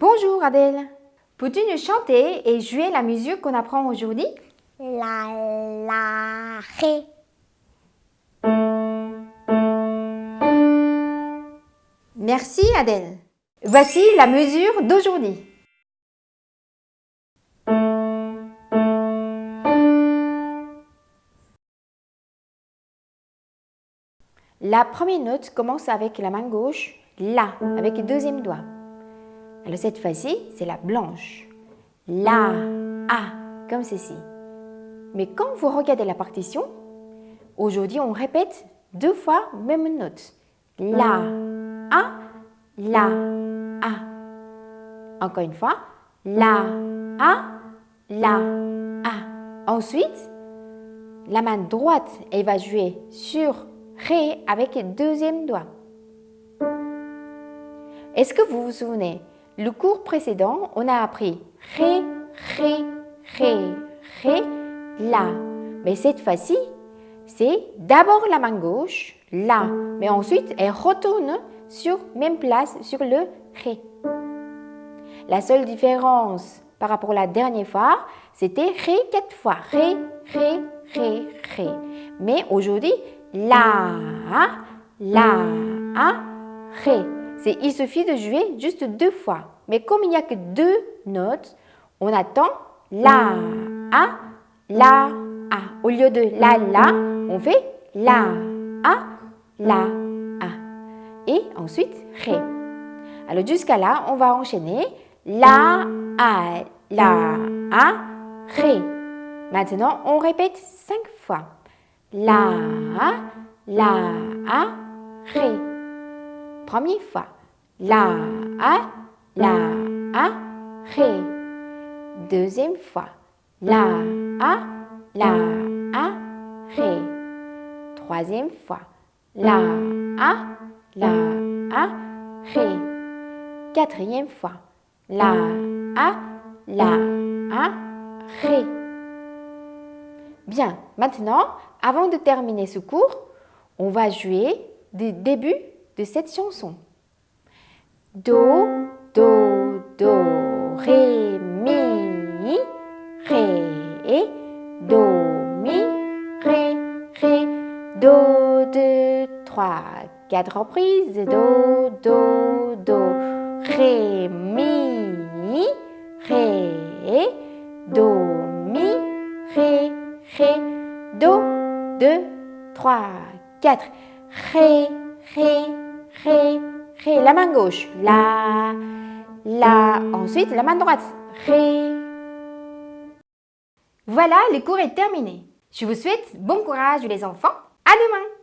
Bonjour Adèle. Peux-tu nous chanter et jouer la musique qu'on apprend aujourd'hui? La, la, ré. Merci Adèle. Voici la mesure d'aujourd'hui. La première note commence avec la main gauche, La, avec le deuxième doigt. Cette fois-ci, c'est la blanche. La, A, comme ceci. Mais quand vous regardez la partition, aujourd'hui on répète deux fois même note. La, A, La, A. Encore une fois, La, A, La, A. Ensuite, la main droite, elle va jouer sur Ré avec le deuxième doigt. Est-ce que vous vous souvenez Le cours précédent, on a appris Ré, Ré, Ré, Ré, La. Mais cette fois-ci, c'est d'abord la main gauche, La, mais ensuite elle retourne sur même place sur le Ré. La seule différence par rapport à la dernière fois, c'était Ré quatre fois. Ré, Ré, Ré, Ré. Mais aujourd'hui, la, la, ré. Il suffit de jouer juste deux fois. Mais comme il n'y a que deux notes, on attend la, a, la, a. Au lieu de la, la, on fait la, a, la, a. Et ensuite, ré. Alors jusqu'à là, on va enchaîner la, a, la, a, ré. Maintenant, on répète cinq fois. La, la, ré. Première fois. La, la, ré. Deuxième fois. La, la, ré. Troisième fois. La, la, ré. Quatrième fois. La, la, ré. Bien, maintenant, avant de terminer ce cours, on va jouer le début de cette chanson. Do, do, do, ré, mi, ré, do, mi, ré, ré, do, deux, trois, quatre reprises, do, do, do, ré, mi, ré, do, mi, ré, ré, do, 2, 3, 4. Ré, ré, ré, ré. La main gauche. La, la. Ensuite, la main droite. Ré. Voilà, le cours est terminé. Je vous souhaite bon courage les enfants. À demain